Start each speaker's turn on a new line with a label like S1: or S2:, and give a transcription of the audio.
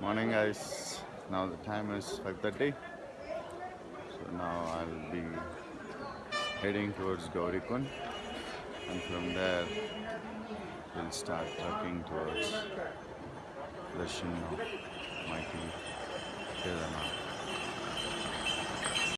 S1: Morning guys. Now the time is 5:30. So now I'll be heading towards Gaurikund and from there we'll start trekking towards Darshan of Mighty Kedarnath.